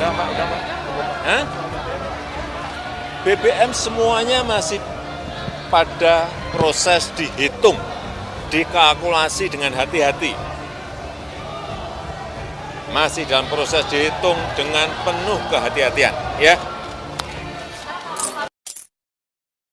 Udah Pak, udah Pak. Hah? BBM semuanya masih pada proses dihitung, dikalkulasi dengan hati-hati. Masih dalam proses dihitung dengan penuh kehati-hatian, ya.